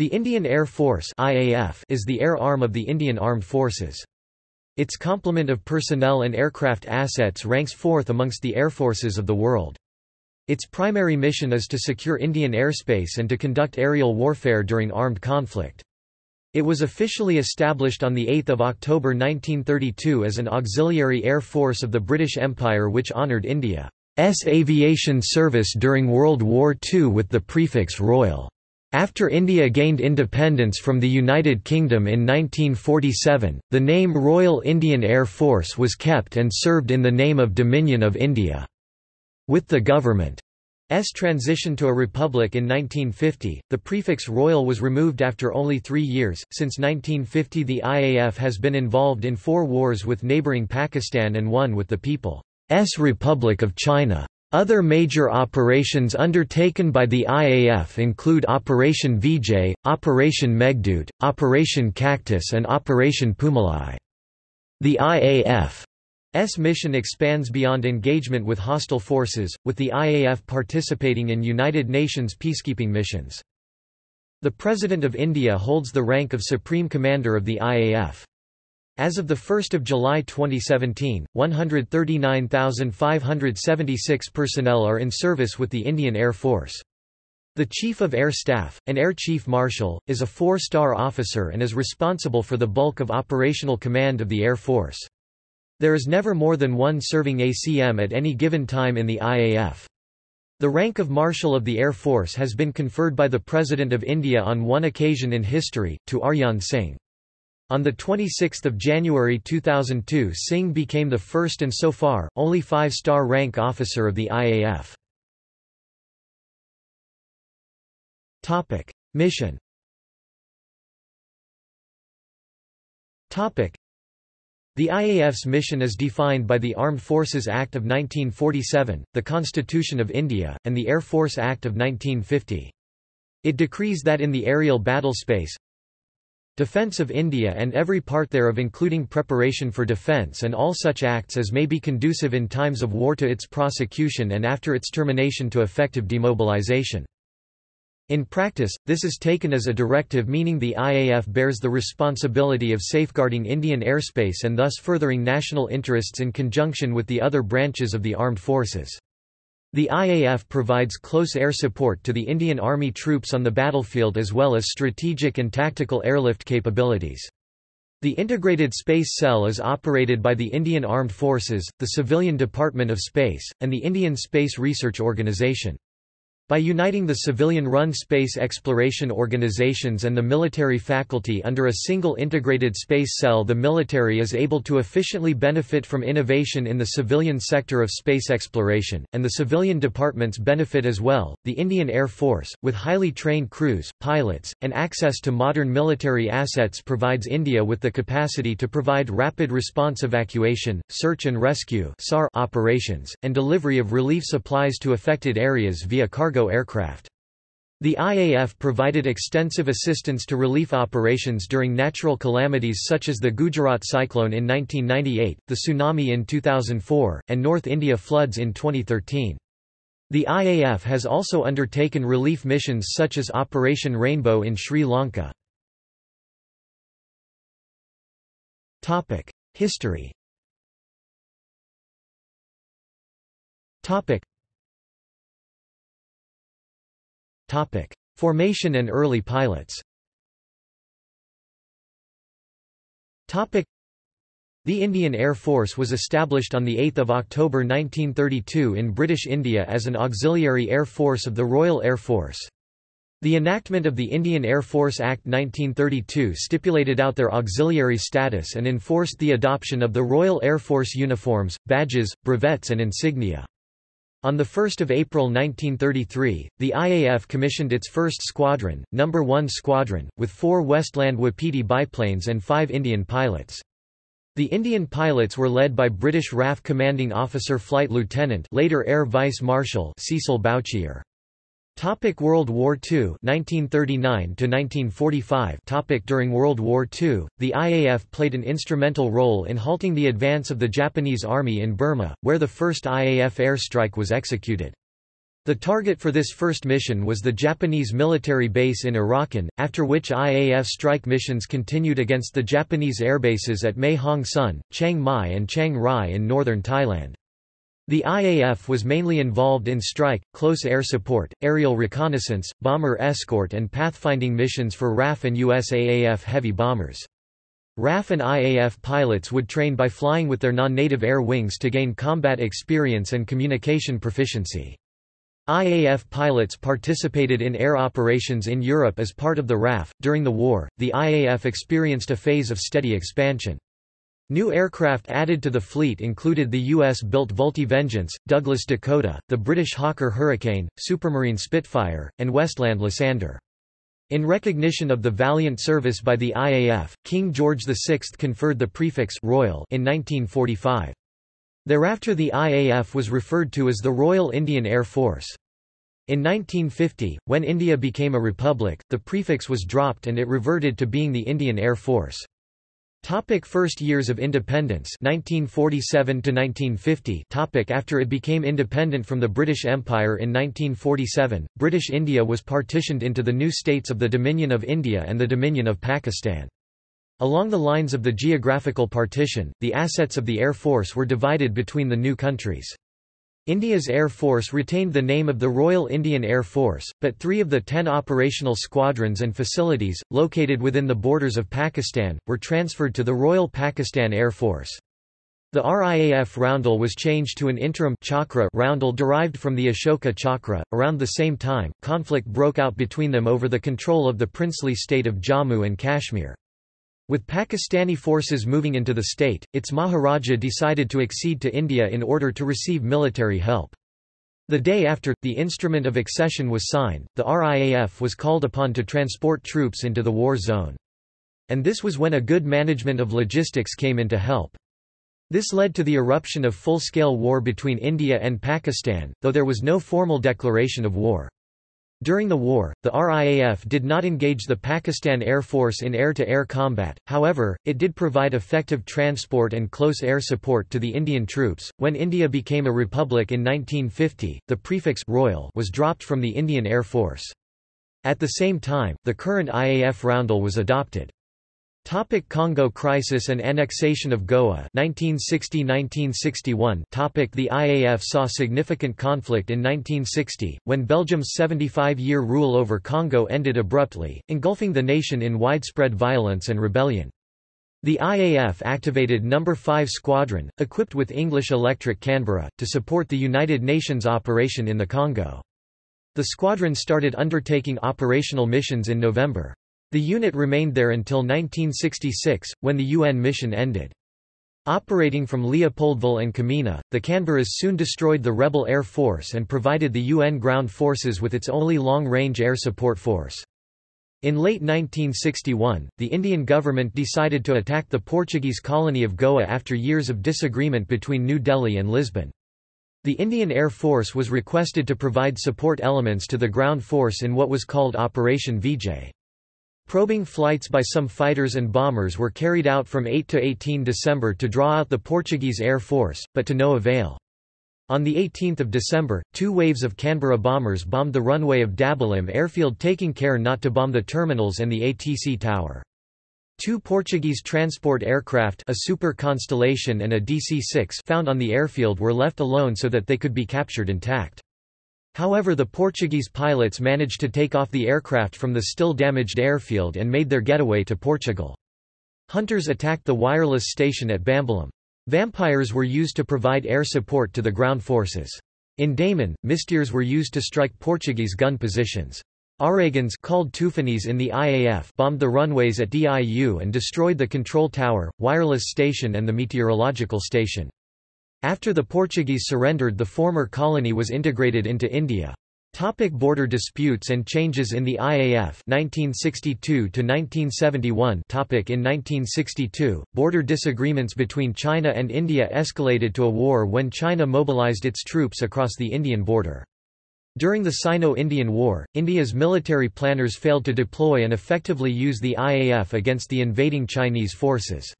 The Indian Air Force IAF is the air arm of the Indian Armed Forces. Its complement of personnel and aircraft assets ranks fourth amongst the air forces of the world. Its primary mission is to secure Indian airspace and to conduct aerial warfare during armed conflict. It was officially established on 8 October 1932 as an auxiliary air force of the British Empire which honoured India's aviation service during World War II with the prefix Royal. After India gained independence from the United Kingdom in 1947, the name Royal Indian Air Force was kept and served in the name of Dominion of India. With the government's transition to a republic in 1950, the prefix Royal was removed after only three years. Since 1950, the IAF has been involved in four wars with neighbouring Pakistan and one with the People's Republic of China. Other major operations undertaken by the IAF include Operation Vijay, Operation Meghdoot, Operation Cactus and Operation Poomalai. The IAF's mission expands beyond engagement with hostile forces, with the IAF participating in United Nations peacekeeping missions. The President of India holds the rank of Supreme Commander of the IAF. As of 1 July 2017, 139,576 personnel are in service with the Indian Air Force. The Chief of Air Staff, an Air Chief Marshal, is a four-star officer and is responsible for the bulk of operational command of the Air Force. There is never more than one serving ACM at any given time in the IAF. The rank of Marshal of the Air Force has been conferred by the President of India on one occasion in history, to Arjan Singh. On 26 January 2002 Singh became the first and so far, only five-star rank officer of the IAF. Mission The IAF's mission is defined by the Armed Forces Act of 1947, the Constitution of India, and the Air Force Act of 1950. It decrees that in the aerial battle space, defense of India and every part thereof including preparation for defense and all such acts as may be conducive in times of war to its prosecution and after its termination to effective demobilization. In practice, this is taken as a directive meaning the IAF bears the responsibility of safeguarding Indian airspace and thus furthering national interests in conjunction with the other branches of the armed forces. The IAF provides close air support to the Indian Army troops on the battlefield as well as strategic and tactical airlift capabilities. The Integrated Space Cell is operated by the Indian Armed Forces, the Civilian Department of Space, and the Indian Space Research Organisation. By uniting the civilian-run space exploration organizations and the military faculty under a single integrated space cell the military is able to efficiently benefit from innovation in the civilian sector of space exploration, and the civilian departments benefit as well. The Indian Air Force, with highly trained crews, pilots, and access to modern military assets provides India with the capacity to provide rapid response evacuation, search and rescue operations, and delivery of relief supplies to affected areas via cargo cargo aircraft. The IAF provided extensive assistance to relief operations during natural calamities such as the Gujarat cyclone in 1998, the tsunami in 2004, and North India floods in 2013. The IAF has also undertaken relief missions such as Operation Rainbow in Sri Lanka. History Topic: Formation and early pilots. Topic: The Indian Air Force was established on 8 October 1932 in British India as an auxiliary air force of the Royal Air Force. The enactment of the Indian Air Force Act 1932 stipulated out their auxiliary status and enforced the adoption of the Royal Air Force uniforms, badges, brevets and insignia. On 1 April 1933, the IAF commissioned its first squadron, No. 1 Squadron, with four Westland Wapiti biplanes and five Indian pilots. The Indian pilots were led by British RAF Commanding Officer Flight Lieutenant later Air Vice Marshal Cecil Bouchier. Topic World War II 1939 to 1945 Topic During World War II, the IAF played an instrumental role in halting the advance of the Japanese army in Burma, where the first IAF airstrike was executed. The target for this first mission was the Japanese military base in Arakan, after which IAF strike missions continued against the Japanese airbases at Mae Hong Son, Chiang Mai and Chiang Rai in northern Thailand. The IAF was mainly involved in strike, close air support, aerial reconnaissance, bomber escort and pathfinding missions for RAF and USAAF heavy bombers. RAF and IAF pilots would train by flying with their non-native air wings to gain combat experience and communication proficiency. IAF pilots participated in air operations in Europe as part of the RAF. During the war, the IAF experienced a phase of steady expansion. New aircraft added to the fleet included the U.S.-built Vultee Vengeance, Douglas Dakota, the British Hawker Hurricane, Supermarine Spitfire, and Westland Lysander. In recognition of the valiant service by the IAF, King George VI conferred the prefix Royal in 1945. Thereafter the IAF was referred to as the Royal Indian Air Force. In 1950, when India became a republic, the prefix was dropped and it reverted to being the Indian Air Force. Topic first years of independence 1947 to 1950 topic After it became independent from the British Empire in 1947, British India was partitioned into the new states of the Dominion of India and the Dominion of Pakistan. Along the lines of the geographical partition, the assets of the Air Force were divided between the new countries. India's Air Force retained the name of the Royal Indian Air Force, but three of the ten operational squadrons and facilities, located within the borders of Pakistan, were transferred to the Royal Pakistan Air Force. The RIAF roundel was changed to an interim chakra roundel derived from the Ashoka chakra. Around the same time, conflict broke out between them over the control of the princely state of Jammu and Kashmir. With Pakistani forces moving into the state, its Maharaja decided to accede to India in order to receive military help. The day after, the instrument of accession was signed, the RIAF was called upon to transport troops into the war zone. And this was when a good management of logistics came into help. This led to the eruption of full-scale war between India and Pakistan, though there was no formal declaration of war. During the war, the RIAF did not engage the Pakistan Air Force in air-to-air -air combat, however, it did provide effective transport and close air support to the Indian troops. When India became a republic in 1950, the prefix Royal was dropped from the Indian Air Force. At the same time, the current IAF roundel was adopted. Topic Congo crisis and annexation of Goa 1960–1961 Topic The IAF saw significant conflict in 1960, when Belgium's 75-year rule over Congo ended abruptly, engulfing the nation in widespread violence and rebellion. The IAF activated No. 5 Squadron, equipped with English Electric Canberra, to support the United Nations operation in the Congo. The squadron started undertaking operational missions in November. The unit remained there until 1966, when the UN mission ended. Operating from Leopoldville and Kamina, the Canberras soon destroyed the rebel air force and provided the UN ground forces with its only long-range air support force. In late 1961, the Indian government decided to attack the Portuguese colony of Goa after years of disagreement between New Delhi and Lisbon. The Indian Air Force was requested to provide support elements to the ground force in what was called Operation Vijay. Probing flights by some fighters and bombers were carried out from 8 to 18 December to draw out the Portuguese Air Force, but to no avail. On 18 December, two waves of Canberra bombers bombed the runway of Dabolim airfield taking care not to bomb the terminals and the ATC tower. Two Portuguese transport aircraft a Super Constellation and a DC-6 found on the airfield were left alone so that they could be captured intact. However the Portuguese pilots managed to take off the aircraft from the still damaged airfield and made their getaway to Portugal. Hunters attacked the wireless station at Bambolim. Vampires were used to provide air support to the ground forces. In Daman, Mystères were used to strike Portuguese gun positions. Ouragans called Toofanis in the IAF bombed the runways at DIU and destroyed the control tower, wireless station and the meteorological station. After the Portuguese surrendered the former colony was integrated into India. Topic border disputes and changes in the IAF 1962 to 1971 Topic In 1962, border disagreements between China and India escalated to a war when China mobilized its troops across the Indian border. During the Sino-Indian War, India's military planners failed to deploy and effectively use the IAF against the invading Chinese forces.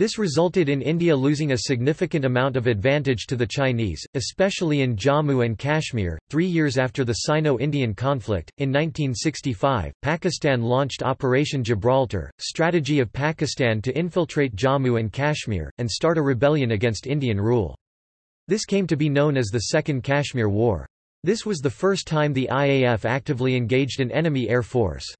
This resulted in India losing a significant amount of advantage to the Chinese, especially in Jammu and Kashmir. Three years after the Sino Indian conflict, in 1965, Pakistan launched Operation Gibraltar, strategy of Pakistan to infiltrate Jammu and Kashmir, and start a rebellion against Indian rule. This came to be known as the Second Kashmir War. This was the first time the IAF actively engaged an enemy air force.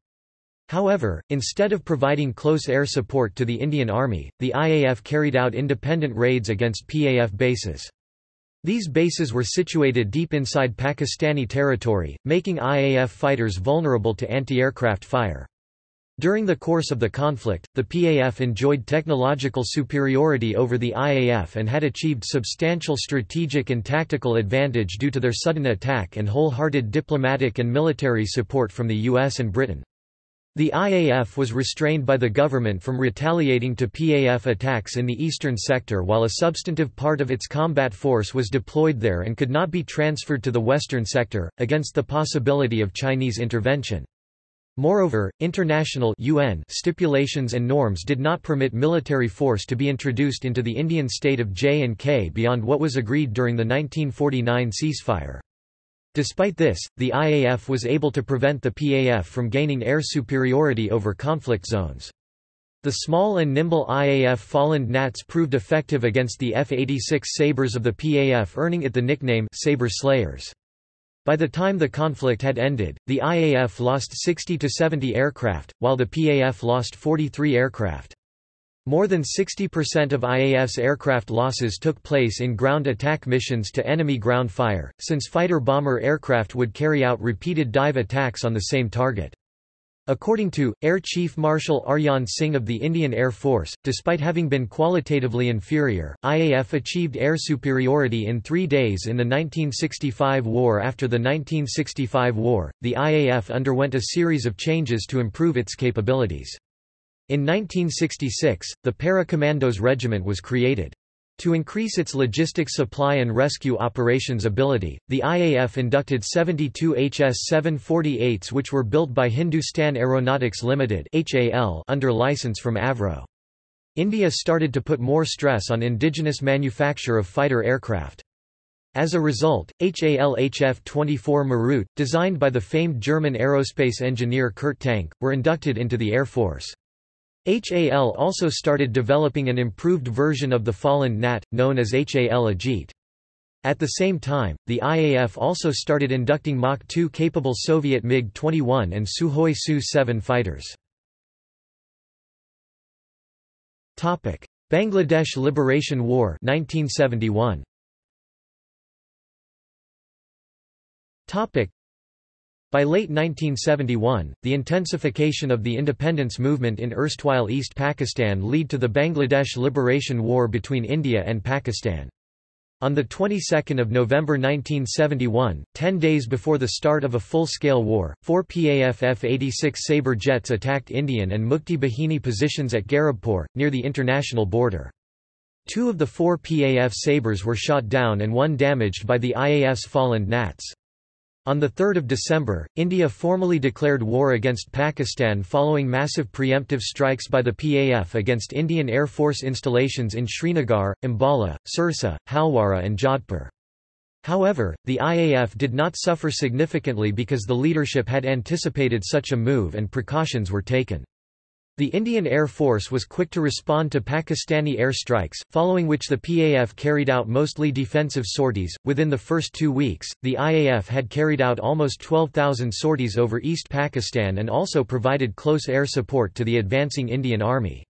However, instead of providing close air support to the Indian Army, the IAF carried out independent raids against PAF bases. These bases were situated deep inside Pakistani territory, making IAF fighters vulnerable to anti-aircraft fire. During the course of the conflict, the PAF enjoyed technological superiority over the IAF and had achieved substantial strategic and tactical advantage due to their sudden attack and wholehearted diplomatic and military support from the US and Britain. The IAF was restrained by the government from retaliating to PAF attacks in the eastern sector while a substantive part of its combat force was deployed there and could not be transferred to the western sector, against the possibility of Chinese intervention. Moreover, international UN stipulations and norms did not permit military force to be introduced into the Indian state of J&K beyond what was agreed during the 1949 ceasefire. Despite this, the IAF was able to prevent the PAF from gaining air superiority over conflict zones. The small and nimble IAF Folland Gnats proved effective against the F-86 Sabres of the PAF earning it the nickname Sabre Slayers. By the time the conflict had ended, the IAF lost 60 to 70 aircraft, while the PAF lost 43 aircraft. More than 60% of IAF's aircraft losses took place in ground attack missions to enemy ground fire, since fighter-bomber aircraft would carry out repeated dive attacks on the same target. According to, Air Chief Marshal Arjan Singh of the Indian Air Force, despite having been qualitatively inferior, IAF achieved air superiority in three days in the 1965 war. After the 1965 war, the IAF underwent a series of changes to improve its capabilities. In 1966, the Para-Commandos Regiment was created. To increase its logistics supply and rescue operations ability, the IAF inducted 72 HS-748s which were built by Hindustan Aeronautics Limited under license from Avro. India started to put more stress on indigenous manufacture of fighter aircraft. As a result, HAL-HF-24 Marut, designed by the famed German aerospace engineer Kurt Tank, were inducted into the Air Force. HAL also started developing an improved version of the Folland Gnat, known as HAL Ajit. At the same time, the IAF also started inducting Mach 2 capable Soviet MiG-21 and Sukhoi Su-7 fighters. Bangladesh Liberation War 1971. By late 1971, the intensification of the independence movement in erstwhile East Pakistan led to the Bangladesh Liberation War between India and Pakistan. On the 22nd of November 1971, ten days before the start of a full-scale war, four PAF F-86 Sabre jets attacked Indian and Mukti Bahini positions at Garibpur, near the international border. Two of the four PAF Sabres were shot down and one damaged by the IAF's Folland Gnats. On 3 December, India formally declared war against Pakistan following massive preemptive strikes by the PAF against Indian Air Force installations in Srinagar, Ambala, Sirsa, Halwara and Jodhpur. However, the IAF did not suffer significantly because the leadership had anticipated such a move and precautions were taken. The Indian Air Force was quick to respond to Pakistani air strikes, following which the PAF carried out mostly defensive sorties. Within the first two weeks, the IAF had carried out almost 12,000 sorties over East Pakistan and also provided close air support to the advancing Indian Army.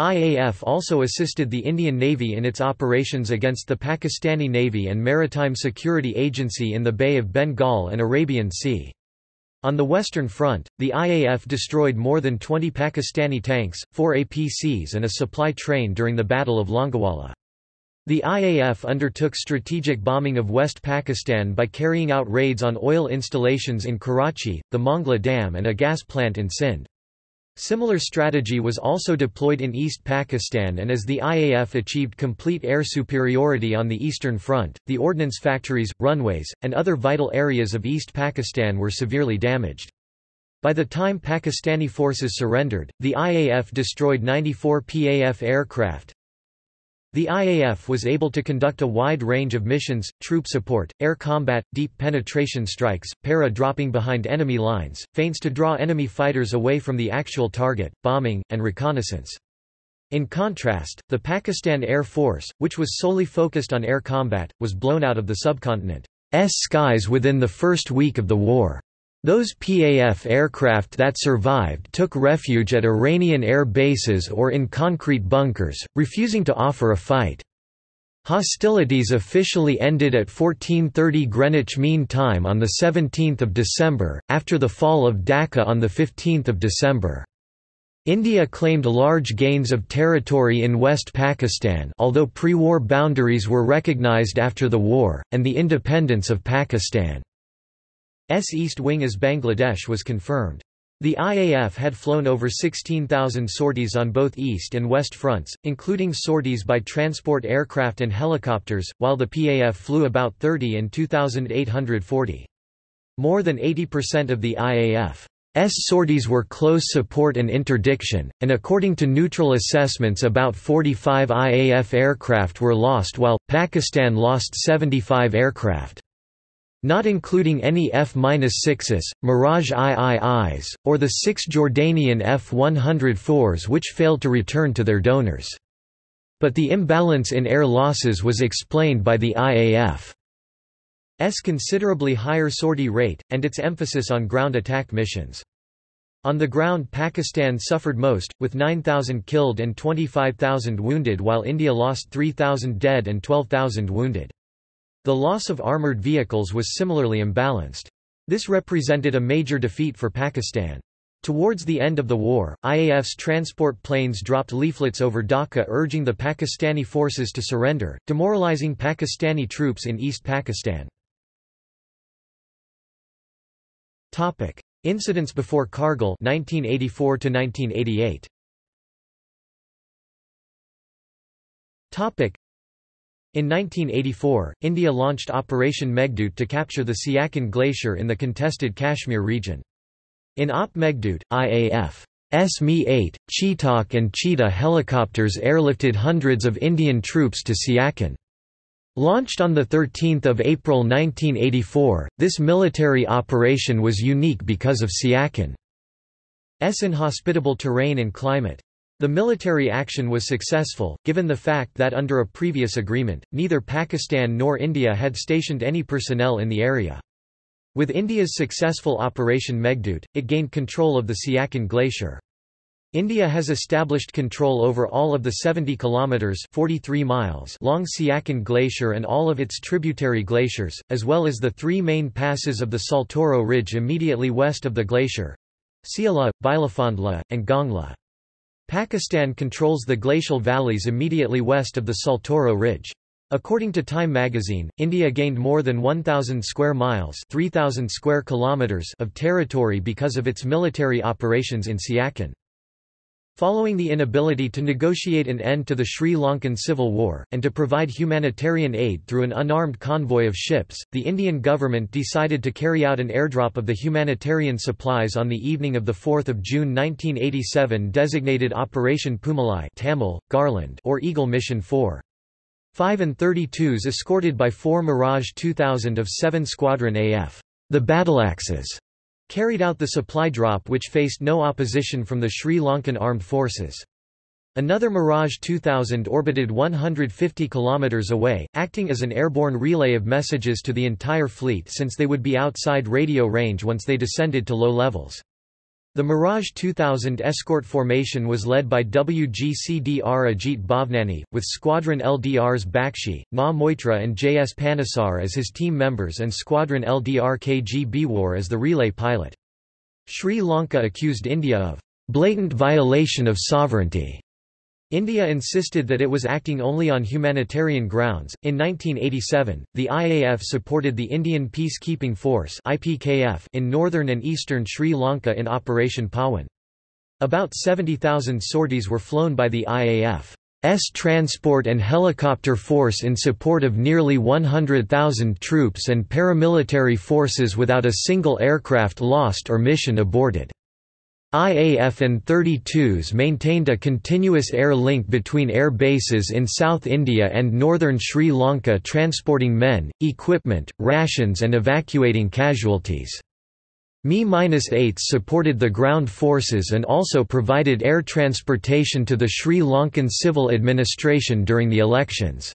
IAF also assisted the Indian Navy in its operations against the Pakistani Navy and Maritime Security Agency in the Bay of Bengal and Arabian Sea. On the Western Front, the IAF destroyed more than 20 Pakistani tanks, four APCs and a supply train during the Battle of Longewala. The IAF undertook strategic bombing of West Pakistan by carrying out raids on oil installations in Karachi, the Mongla Dam and a gas plant in Sindh. Similar strategy was also deployed in East Pakistan and as the IAF achieved complete air superiority on the Eastern Front, the ordnance factories, runways, and other vital areas of East Pakistan were severely damaged. By the time Pakistani forces surrendered, the IAF destroyed 94 PAF aircraft, the IAF was able to conduct a wide range of missions, troop support, air combat, deep penetration strikes, para-dropping behind enemy lines, feints to draw enemy fighters away from the actual target, bombing, and reconnaissance. In contrast, the Pakistan Air Force, which was solely focused on air combat, was blown out of the subcontinent's skies within the first week of the war. Those PAF aircraft that survived took refuge at Iranian air bases or in concrete bunkers, refusing to offer a fight. Hostilities officially ended at 1430 Greenwich Mean Time on 17 December, after the fall of Dhaka on 15 December. India claimed large gains of territory in West Pakistan although pre-war boundaries were recognized after the war, and the independence of Pakistan. S East Wing as Bangladesh was confirmed. The IAF had flown over 16,000 sorties on both east and west fronts, including sorties by transport aircraft and helicopters, while the PAF flew about 30 in 2,840. More than 80% of the IAF's sorties were close support and interdiction, and according to neutral assessments about 45 IAF aircraft were lost while, Pakistan lost 75 aircraft not including any F-6s, Mirage IIIs, or the six Jordanian F-104s which failed to return to their donors. But the imbalance in air losses was explained by the IAF's considerably higher sortie rate, and its emphasis on ground attack missions. On the ground Pakistan suffered most, with 9,000 killed and 25,000 wounded while India lost 3,000 dead and 12,000 wounded. The loss of armoured vehicles was similarly imbalanced. This represented a major defeat for Pakistan. Towards the end of the war, IAF's transport planes dropped leaflets over Dhaka urging the Pakistani forces to surrender, demoralizing Pakistani troops in East Pakistan. Topic: Incidents before Kargil 1984 1988. In 1984, India launched Operation Meghdoot to capture the Siachen Glacier in the contested Kashmir region. In Op Meghdoot, IAF Mi-8, Chetak and Cheetah helicopters airlifted hundreds of Indian troops to Siachen. Launched on 13 April 1984, this military operation was unique because of Siachen's inhospitable terrain and climate. The military action was successful, given the fact that under a previous agreement, neither Pakistan nor India had stationed any personnel in the area. With India's successful Operation Meghdoot, it gained control of the Siachen Glacier. India has established control over all of the 70 kilometers 43 miles long Siachen Glacier and all of its tributary glaciers, as well as the three main passes of the Saltoro Ridge immediately west of the glacier: Siala, Bilafondla, and Gongla. Pakistan controls the glacial valleys immediately west of the Saltoro Ridge. According to Time magazine, India gained more than 1,000 square miles 3,000 square kilometers of territory because of its military operations in Siachen. Following the inability to negotiate an end to the Sri Lankan civil war, and to provide humanitarian aid through an unarmed convoy of ships, the Indian government decided to carry out an airdrop of the humanitarian supplies on the evening of 4 June 1987 designated Operation Poomalai Tamil, Garland or Eagle Mission 4. 5 An-32s escorted by four Mirage 2000 of 7 Squadron AF. The Battleaxes carried out the supply drop which faced no opposition from the Sri Lankan armed forces. Another Mirage 2000 orbited 150 km away, acting as an airborne relay of messages to the entire fleet since they would be outside radio range once they descended to low levels. The Mirage 2000 escort formation was led by WGCDR Ajit Bhavnani, with Squadron LDR's Bakshi, Na Moitra and JS Panesar as his team members and Squadron LDR KG Bewar as the relay pilot. Sri Lanka accused India of blatant violation of sovereignty India insisted that it was acting only on humanitarian grounds. In 1987, the IAF supported the Indian Peacekeeping Force (IPKF) in northern and eastern Sri Lanka in Operation Pawan. About 70,000 sorties were flown by the IAF. transport and helicopter force in support of nearly 100,000 troops and paramilitary forces without a single aircraft lost or mission aborted. IAF An-32s maintained a continuous air link between air bases in South India and northern Sri Lanka transporting men, equipment, rations and evacuating casualties. Mi-8s supported the ground forces and also provided air transportation to the Sri Lankan civil administration during the elections.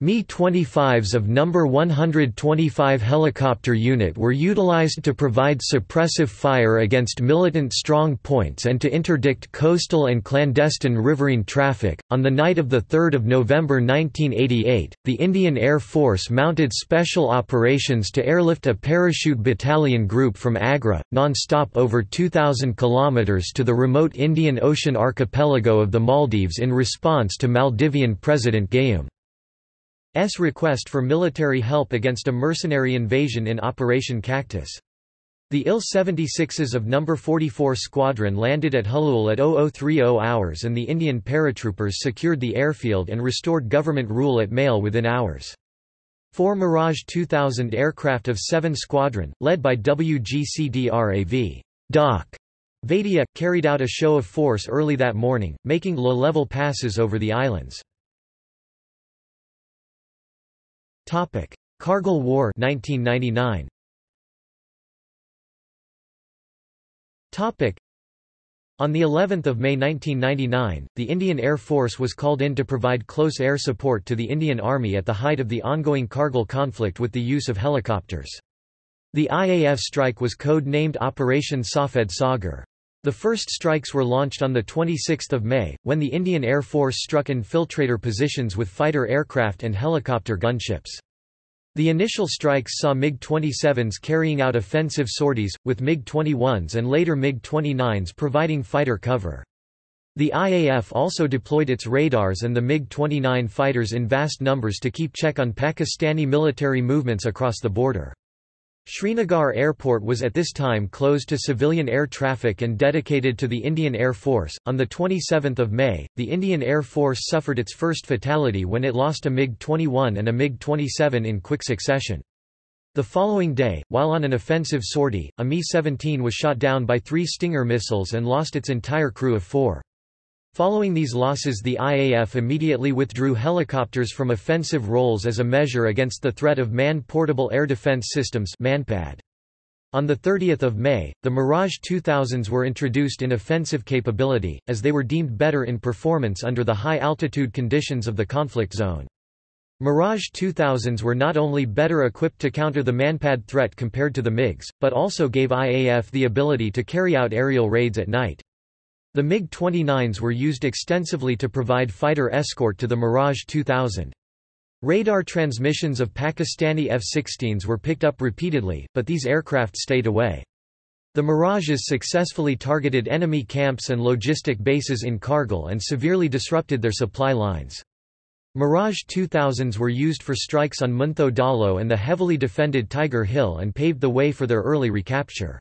Mi-25s of No. 125 helicopter unit were utilized to provide suppressive fire against militant strong points and to interdict coastal and clandestine riverine traffic. On the night of 3 November 1988, the Indian Air Force mounted special operations to airlift a parachute battalion group from Agra, non-stop over 2,000 km to the remote Indian Ocean archipelago of the Maldives in response to Maldivian President Gayoom. S request for military help against a mercenary invasion in Operation Cactus. The IL-76s of No. 44 Squadron landed at Hulhulé at 0030 hours and the Indian paratroopers secured the airfield and restored government rule at Mail within hours. Four Mirage 2000 aircraft of 7 Squadron, led by WGCDRAV Doc. Vadia, carried out a show of force early that morning, making low-level passes over the islands. Topic: Kargil War 1999. Topic: On the 11th of May 1999, the Indian Air Force was called in to provide close air support to the Indian Army at the height of the ongoing Kargil conflict with the use of helicopters. The IAF strike was code-named Operation Safed Sagar. The first strikes were launched on 26 May, when the Indian Air Force struck infiltrator positions with fighter aircraft and helicopter gunships. The initial strikes saw MiG-27s carrying out offensive sorties, with MiG-21s and later MiG-29s providing fighter cover. The IAF also deployed its radars and the MiG-29 fighters in vast numbers to keep check on Pakistani military movements across the border. Srinagar Airport was at this time closed to civilian air traffic and dedicated to the Indian Air Force. On the 27th of May, the Indian Air Force suffered its first fatality when it lost a MiG-21 and a MiG-27 in quick succession. The following day, while on an offensive sortie, a Mi-17 was shot down by three Stinger missiles and lost its entire crew of four. Following these losses the IAF immediately withdrew helicopters from offensive roles as a measure against the threat of Man-Portable Air Defense Systems MANPAD. On 30 May, the Mirage 2000s were introduced in offensive capability, as they were deemed better in performance under the high-altitude conditions of the conflict zone. Mirage 2000s were not only better equipped to counter the MANPAD threat compared to the MiGs, but also gave IAF the ability to carry out aerial raids at night. The MiG-29s were used extensively to provide fighter escort to the Mirage 2000. Radar transmissions of Pakistani F-16s were picked up repeatedly, but these aircraft stayed away. The Mirages successfully targeted enemy camps and logistic bases in Kargil and severely disrupted their supply lines. Mirage 2000s were used for strikes on Muntho Dalo and the heavily defended Tiger Hill and paved the way for their early recapture.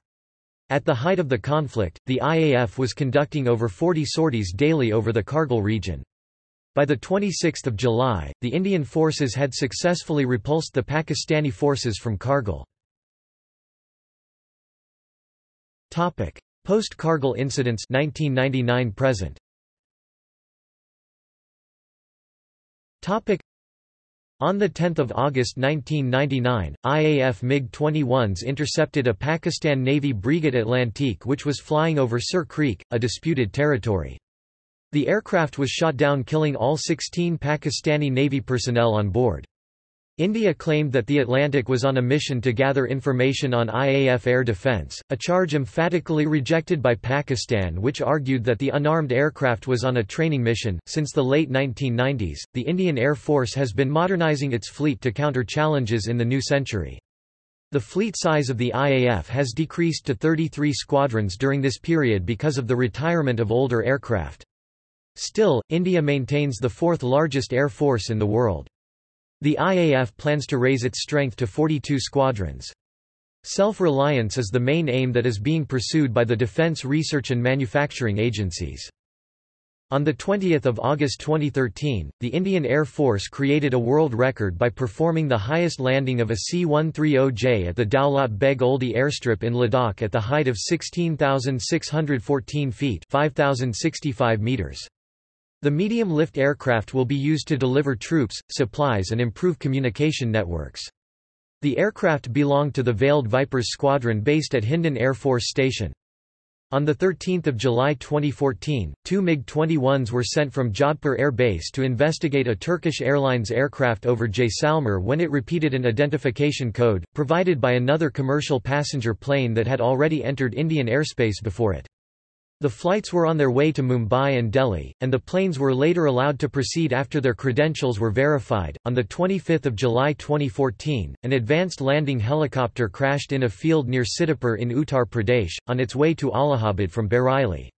At the height of the conflict, the IAF was conducting over 40 sorties daily over the Kargil region. By 26 July, the Indian forces had successfully repulsed the Pakistani forces from Kargil. Post-Kargil incidents 1999 present. On 10 August 1999, IAF MiG-21s intercepted a Pakistan Navy Breguet Atlantique which was flying over Sir Creek, a disputed territory. The aircraft was shot down killing all 16 Pakistani Navy personnel on board. India claimed that the Atlantic was on a mission to gather information on IAF air defence, a charge emphatically rejected by Pakistan, which argued that the unarmed aircraft was on a training mission. Since the late 1990s, the Indian Air Force has been modernising its fleet to counter challenges in the new century. The fleet size of the IAF has decreased to 33 squadrons during this period because of the retirement of older aircraft. Still, India maintains the fourth largest air force in the world. The IAF plans to raise its strength to 42 squadrons. Self-reliance is the main aim that is being pursued by the defense research and manufacturing agencies. On 20 August 2013, the Indian Air Force created a world record by performing the highest landing of a C-130J at the Daulat Beg Oldi airstrip in Ladakh at the height of 16,614 feet 5,065 meters. The medium-lift aircraft will be used to deliver troops, supplies and improve communication networks. The aircraft belonged to the Veiled Vipers Squadron based at Hindon Air Force Station. On 13 July 2014, two MiG-21s were sent from Jodhpur Air Base to investigate a Turkish Airlines aircraft over Jaisalmer when it repeated an identification code, provided by another commercial passenger plane that had already entered Indian airspace before it. The flights were on their way to Mumbai and Delhi, and the planes were later allowed to proceed after their credentials were verified. On the 25th of July 2014, an advanced landing helicopter crashed in a field near Sitapur in Uttar Pradesh, on its way to Allahabad from Bareilly.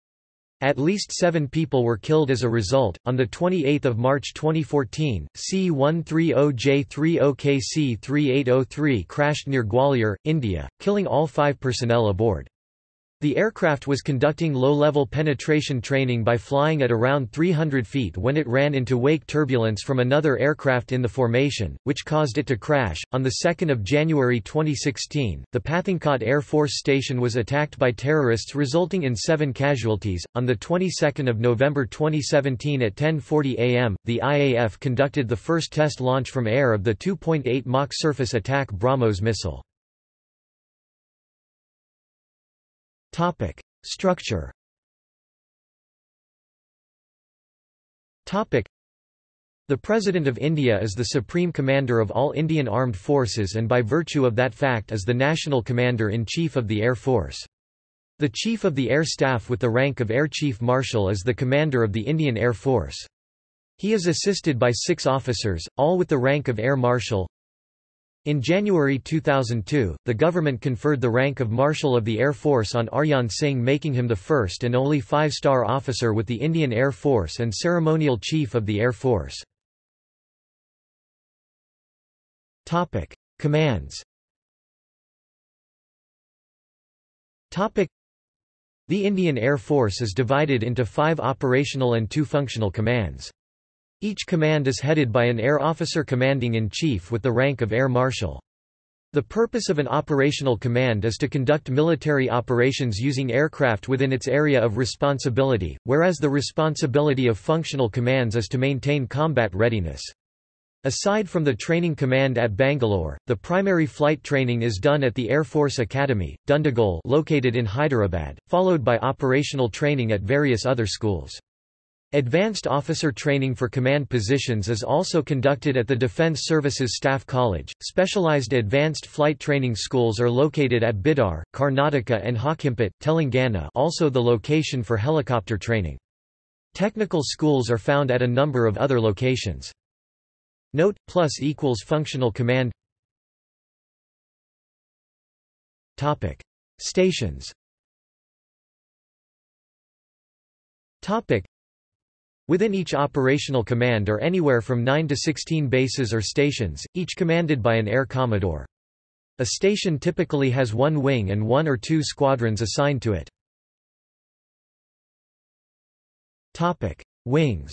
At least seven people were killed as a result. On 28 March 2014, C-130J30KC-3803 crashed near Gwalior, India, killing all five personnel aboard. The aircraft was conducting low-level penetration training by flying at around 300 feet when it ran into wake turbulence from another aircraft in the formation, which caused it to crash. On the 2nd of January 2016, the Pathankot Air Force Station was attacked by terrorists resulting in 7 casualties. On the 22nd of November 2017 at 10:40 a.m., the IAF conducted the first test launch from air of the 2.8 Mach surface attack BrahMos missile. Topic: Structure. Topic: The President of India is the Supreme Commander of all Indian Armed Forces and by virtue of that fact is the National Commander-in-Chief of the Air Force. The Chief of the Air Staff with the rank of Air Chief Marshal is the Commander of the Indian Air Force. He is assisted by six officers, all with the rank of Air Marshal, in January 2002, the government conferred the rank of Marshal of the Air Force on Arjan Singh making him the first and only five-star officer with the Indian Air Force and ceremonial chief of the Air Force. Commands The Indian Air Force is divided into five operational and two functional commands. Each command is headed by an air officer commanding-in-chief with the rank of Air Marshal. The purpose of an operational command is to conduct military operations using aircraft within its area of responsibility, whereas the responsibility of functional commands is to maintain combat readiness. Aside from the training command at Bangalore, the primary flight training is done at the Air Force Academy, Dundigul located in Hyderabad, followed by operational training at various other schools. Advanced officer training for command positions is also conducted at the Defense Services Staff College. Specialized advanced flight training schools are located at Bidar, Karnataka and Hakimpet, Telangana, also the location for helicopter training. Technical schools are found at a number of other locations. Note plus equals functional command. Topic: Stations. Topic: Within each operational command are anywhere from 9 to 16 bases or stations, each commanded by an air commodore. A station typically has one wing and one or two squadrons assigned to it. Topic: Wings.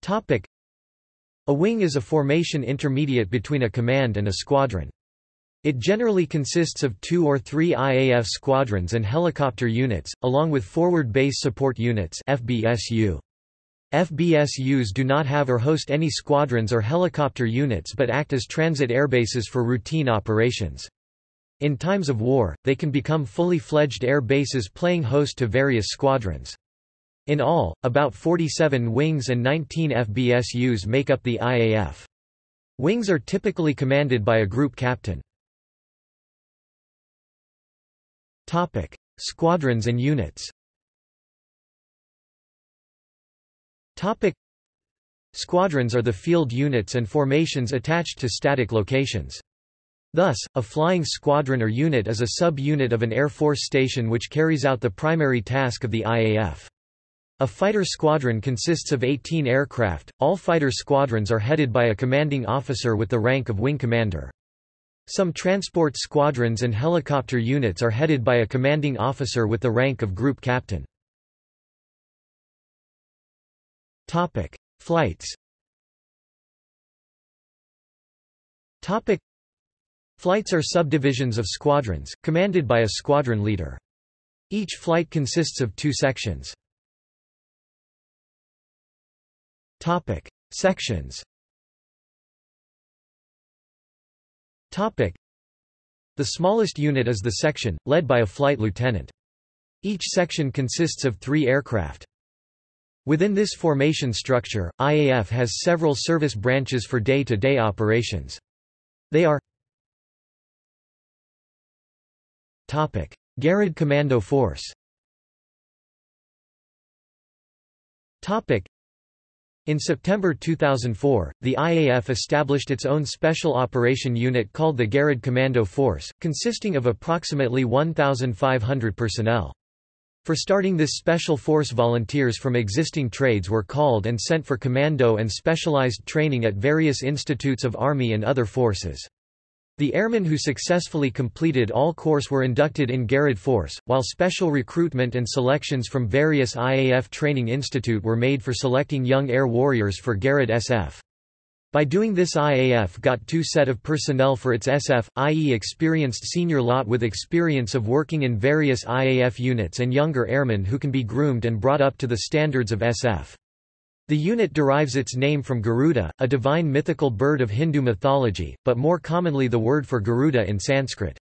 Topic: A wing is a formation intermediate between a command and a squadron. It generally consists of two or three IAF squadrons and helicopter units, along with Forward Base Support Units FBSU. FBSUs do not have or host any squadrons or helicopter units but act as transit airbases for routine operations. In times of war, they can become fully fledged air bases playing host to various squadrons. In all, about 47 wings and 19 FBSUs make up the IAF. Wings are typically commanded by a group captain. Topic: Squadrons and units. Topic: Squadrons are the field units and formations attached to static locations. Thus, a flying squadron or unit is a sub-unit of an Air Force station which carries out the primary task of the IAF. A fighter squadron consists of 18 aircraft, all fighter squadrons are headed by a commanding officer with the rank of wing commander. Some transport squadrons and helicopter units are headed by a commanding officer with the rank of group captain. Topic: Flights. Topic: Flights are subdivisions of squadrons, commanded by a squadron leader. Each flight consists of two sections. Topic: Sections. The smallest unit is the section, led by a flight lieutenant. Each section consists of three aircraft. Within this formation structure, IAF has several service branches for day-to-day -day operations. They are. Garud Commando Force. In September 2004, the IAF established its own special operation unit called the Garud Commando Force, consisting of approximately 1,500 personnel. For starting this special force volunteers from existing trades were called and sent for commando and specialized training at various institutes of Army and other forces. The airmen who successfully completed all course were inducted in Garud Force, while special recruitment and selections from various IAF Training Institute were made for selecting young air warriors for Garud SF. By doing this IAF got two set of personnel for its SF, i.e. experienced senior lot with experience of working in various IAF units and younger airmen who can be groomed and brought up to the standards of SF. The unit derives its name from Garuda, a divine mythical bird of Hindu mythology, but more commonly the word for Garuda in Sanskrit.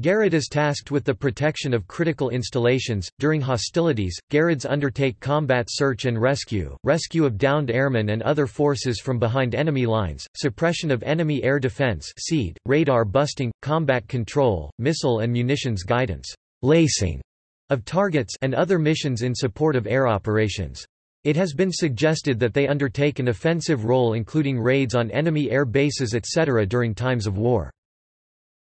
Garud is tasked with the protection of critical installations. During hostilities, Garuds undertake combat search and rescue, rescue of downed airmen and other forces from behind enemy lines, suppression of enemy air defense (SEAD), radar busting, combat control, missile and munitions guidance, lasing of targets, and other missions in support of air operations. It has been suggested that they undertake an offensive role including raids on enemy air bases etc. during times of war.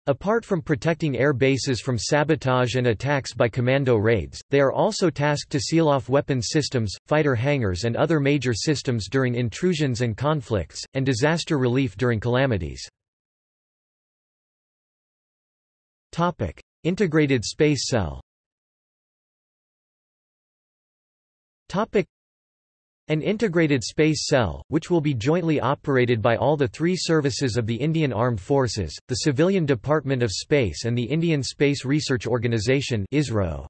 Apart from protecting air bases from sabotage and attacks by commando raids, they are also tasked to seal off weapons systems, fighter hangars and other major systems during intrusions and conflicts, and disaster relief during calamities. Topic. Integrated Space Cell an integrated space cell, which will be jointly operated by all the three services of the Indian Armed Forces, the Civilian Department of Space and the Indian Space Research Organisation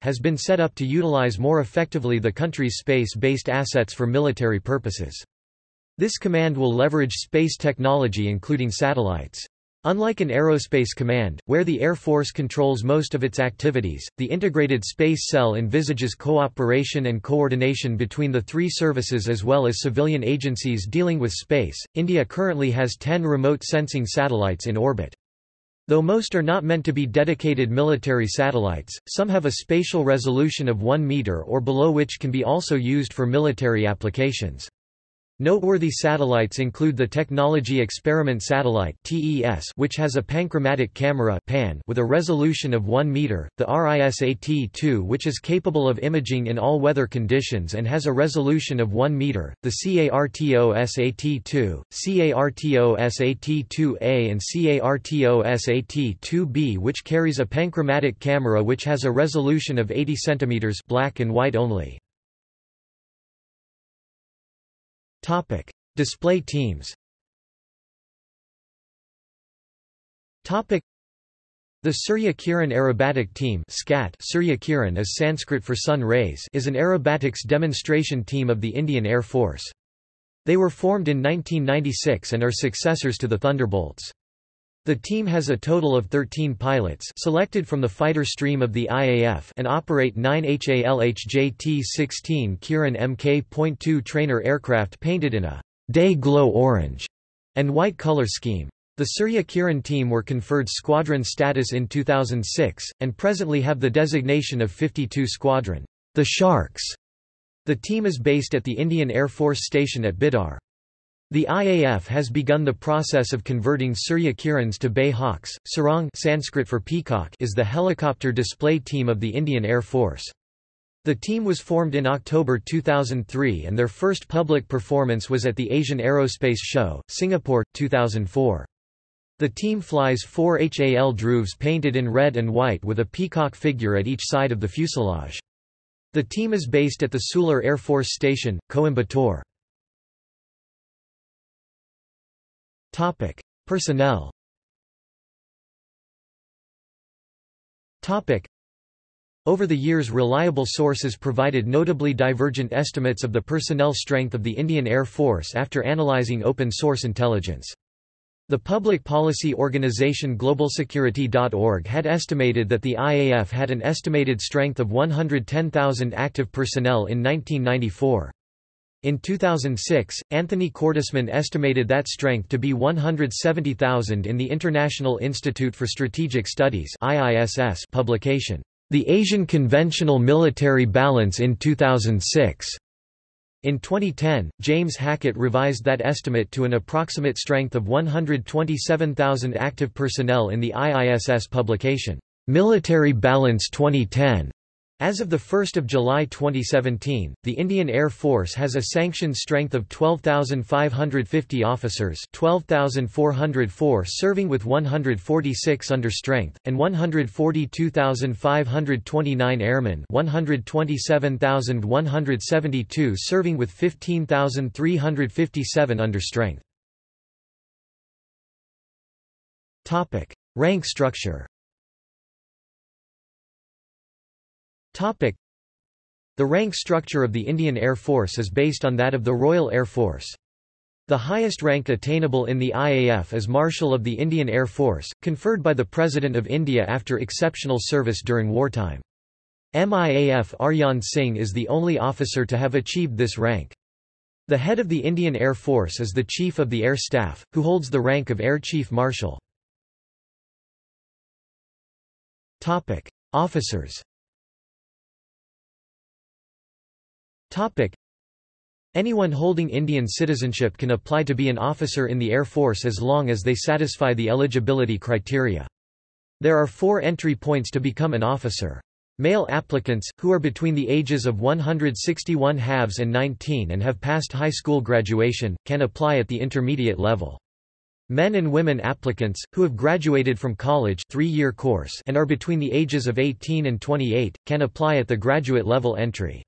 has been set up to utilize more effectively the country's space-based assets for military purposes. This command will leverage space technology including satellites. Unlike an aerospace command, where the Air Force controls most of its activities, the Integrated Space Cell envisages cooperation and coordination between the three services as well as civilian agencies dealing with space. India currently has 10 remote sensing satellites in orbit. Though most are not meant to be dedicated military satellites, some have a spatial resolution of 1 meter or below which can be also used for military applications. Noteworthy satellites include the Technology Experiment Satellite which has a panchromatic camera with a resolution of 1 meter, the RISAT-2 which is capable of imaging in all weather conditions and has a resolution of 1 meter, the CARTO-SAT-2, CARTO-SAT-2A and CARTO-SAT-2B which carries a panchromatic camera which has a resolution of 80 cm black and white only. Topic: Display teams. Topic: The Surya Kiran Aerobatic Team (SCAT). Surya Kiran is Sanskrit for sun rays. Is an aerobatics demonstration team of the Indian Air Force. They were formed in 1996 and are successors to the Thunderbolts. The team has a total of 13 pilots selected from the fighter stream of the IAF and operate 9 HALHJ-T-16 Kiran Mk.2 trainer aircraft painted in a Day-Glo orange and white color scheme. The Surya Kiran team were conferred squadron status in 2006, and presently have the designation of 52 Squadron, the Sharks. The team is based at the Indian Air Force Station at Bidar. The IAF has begun the process of converting Surya Kirans to BAE Hawks. Sarang Sanskrit for peacock is the helicopter display team of the Indian Air Force. The team was formed in October 2003 and their first public performance was at the Asian Aerospace Show, Singapore, 2004. The team flies four HAL Dhruvs painted in red and white with a peacock figure at each side of the fuselage. The team is based at the Sulur Air Force Station, Coimbatore. Personnel Over the years reliable sources provided notably divergent estimates of the personnel strength of the Indian Air Force after analyzing open-source intelligence. The public policy organization globalsecurity.org had estimated that the IAF had an estimated strength of 110,000 active personnel in 1994. In 2006, Anthony Cordesman estimated that strength to be 170,000 in the International Institute for Strategic Studies IISS publication, The Asian Conventional Military Balance in 2006. In 2010, James Hackett revised that estimate to an approximate strength of 127,000 active personnel in the IISS publication, Military Balance 2010. As of 1 July 2017, the Indian Air Force has a sanctioned strength of 12,550 officers 12,404 serving with 146 under strength, and 142,529 airmen 127,172 serving with 15,357 under strength. Rank structure The rank structure of the Indian Air Force is based on that of the Royal Air Force. The highest rank attainable in the IAF is Marshal of the Indian Air Force, conferred by the President of India after exceptional service during wartime. MIAF Arjan Singh is the only officer to have achieved this rank. The head of the Indian Air Force is the Chief of the Air Staff, who holds the rank of Air Chief Marshal. Officers Topic. Anyone holding Indian citizenship can apply to be an officer in the Air Force as long as they satisfy the eligibility criteria. There are four entry points to become an officer. Male applicants, who are between the ages of 161 halves and 19 and have passed high school graduation, can apply at the intermediate level. Men and women applicants, who have graduated from college three-year course and are between the ages of 18 and 28, can apply at the graduate level entry.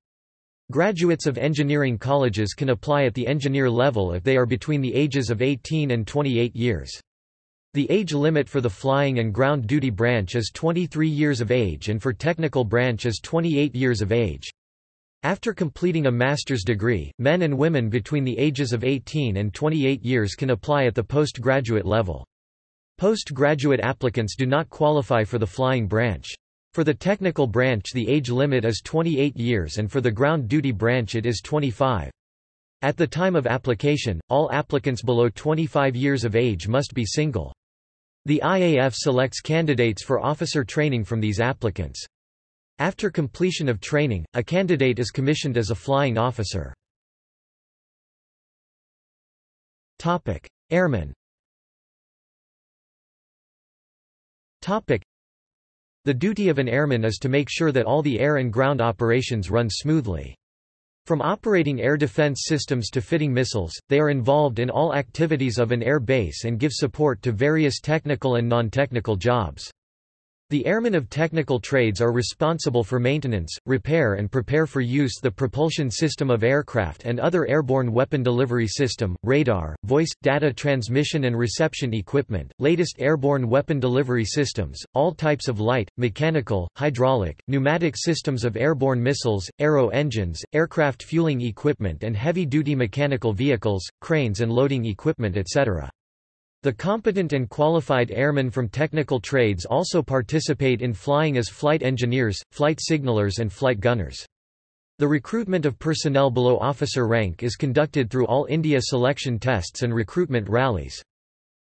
Graduates of engineering colleges can apply at the engineer level if they are between the ages of 18 and 28 years. The age limit for the flying and ground duty branch is 23 years of age and for technical branch is 28 years of age. After completing a master's degree, men and women between the ages of 18 and 28 years can apply at the postgraduate level. Postgraduate applicants do not qualify for the flying branch. For the technical branch the age limit is 28 years and for the ground duty branch it is 25. At the time of application, all applicants below 25 years of age must be single. The IAF selects candidates for officer training from these applicants. After completion of training, a candidate is commissioned as a flying officer. Airmen the duty of an airman is to make sure that all the air and ground operations run smoothly. From operating air defense systems to fitting missiles, they are involved in all activities of an air base and give support to various technical and non-technical jobs. The airmen of technical trades are responsible for maintenance, repair and prepare for use the propulsion system of aircraft and other airborne weapon delivery system, radar, voice, data transmission and reception equipment, latest airborne weapon delivery systems, all types of light, mechanical, hydraulic, pneumatic systems of airborne missiles, aero engines, aircraft fueling equipment and heavy-duty mechanical vehicles, cranes and loading equipment etc. The competent and qualified airmen from technical trades also participate in flying as flight engineers, flight signalers and flight gunners. The recruitment of personnel below officer rank is conducted through All India selection tests and recruitment rallies.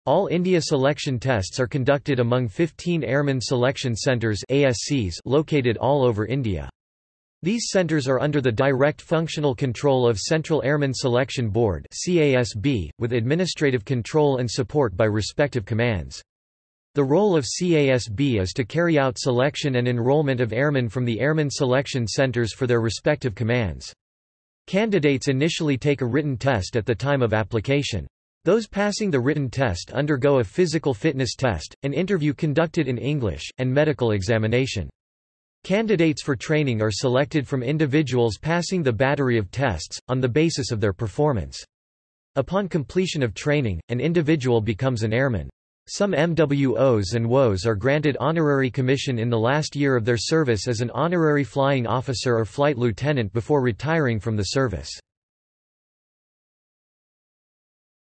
All India selection tests are conducted among 15 Airmen Selection Centres located all over India. These centers are under the direct functional control of Central Airmen Selection Board CASB, with administrative control and support by respective commands. The role of CASB is to carry out selection and enrollment of airmen from the Airmen Selection Centers for their respective commands. Candidates initially take a written test at the time of application. Those passing the written test undergo a physical fitness test, an interview conducted in English, and medical examination. Candidates for training are selected from individuals passing the battery of tests, on the basis of their performance. Upon completion of training, an individual becomes an airman. Some MWOs and WOs are granted honorary commission in the last year of their service as an honorary flying officer or flight lieutenant before retiring from the service.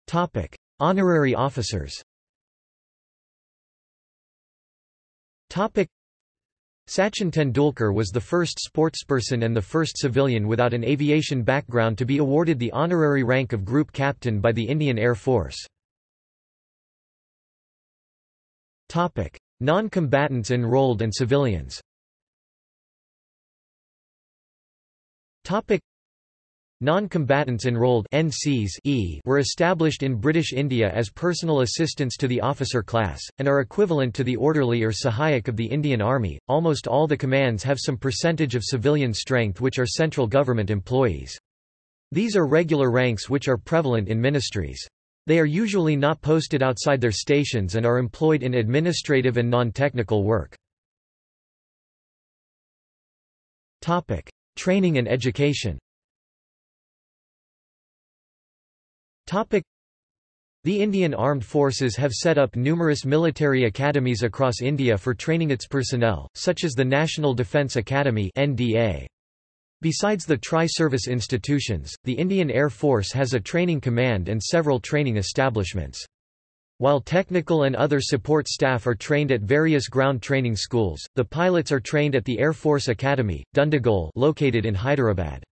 Topic. Honorary officers Sachin Tendulkar was the first sportsperson and the first civilian without an aviation background to be awarded the honorary rank of Group Captain by the Indian Air Force. Non-combatants enrolled and civilians Non-combatants enrolled NCs e were established in British India as personal assistants to the officer class, and are equivalent to the orderly or Sahayak of the Indian Army. Almost all the commands have some percentage of civilian strength which are central government employees. These are regular ranks which are prevalent in ministries. They are usually not posted outside their stations and are employed in administrative and non-technical work. Training and education the Indian Armed Forces have set up numerous military academies across India for training its personnel, such as the National Defence Academy NDA. Besides the tri-service institutions, the Indian Air Force has a training command and several training establishments. While technical and other support staff are trained at various ground training schools, the pilots are trained at the Air Force Academy, Dundigal located in Hyderabad.